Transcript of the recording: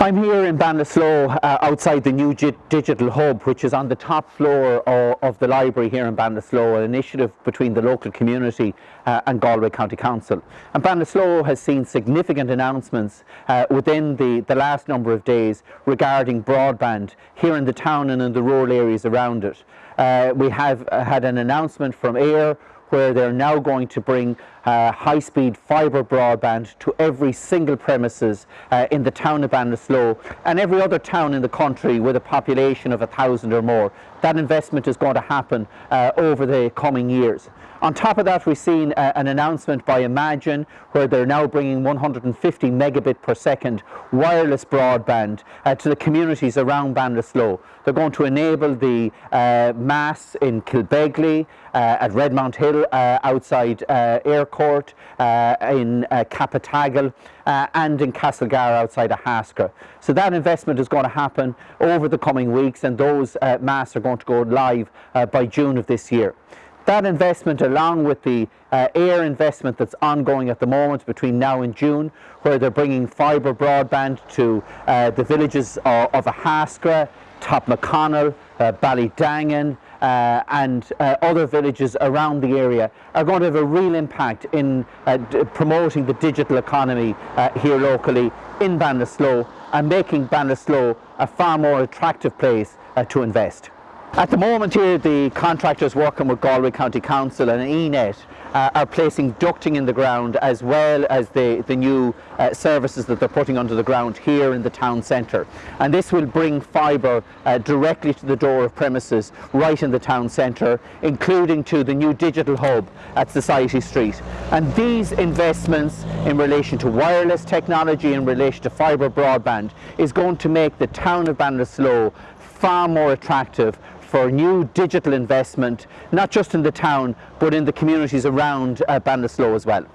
I'm here in Ballinasloe uh, outside the new digital hub which is on the top floor of, of the library here in Ballinasloe, an initiative between the local community uh, and Galway County Council. And Ballinasloe has seen significant announcements uh, within the, the last number of days regarding broadband here in the town and in the rural areas around it. Uh, we have uh, had an announcement from Eir where they're now going to bring uh, high-speed fibre broadband to every single premises uh, in the town of Ballinasloe and every other town in the country with a population of a thousand or more. That investment is going to happen uh, over the coming years. On top of that, we've seen uh, an announcement by Imagine where they're now bringing 150 megabit per second wireless broadband uh, to the communities around Ballinasloe. They're going to enable the uh, mass in Kilbegley, at Redmount Hill, outside uh, Eyrecourt, in uh, Cappataggle, and in Castlegar outside of Haskell. So that investment is going to happen over the coming weeks and those mass are going to go live by June of this year. That investment along with the uh, Eir investment that's ongoing at the moment between now and June where they're bringing fibre broadband to uh, the villages of, of Ahascragh, Taughmaconnell, uh, Ballydangan uh, and uh, other villages around the area are going to have a real impact in uh, promoting the digital economy uh, here locally in Ballinasloe and making Ballinasloe a far more attractive place uh, to invest. At the moment here the contractors working with Galway County Council and ENET uh, are placing ducting in the ground as well as the, the new uh, services that they're putting under the ground here in the town centre. And this will bring fibre uh, directly to the door of premises right in the town centre, including to the new digital hub at Society Street. And these investments in relation to wireless technology, in relation to fibre broadband, is going to make the town of Ballinasloe far more attractive for new digital investment, not just in the town, but in the communities around uh, as well.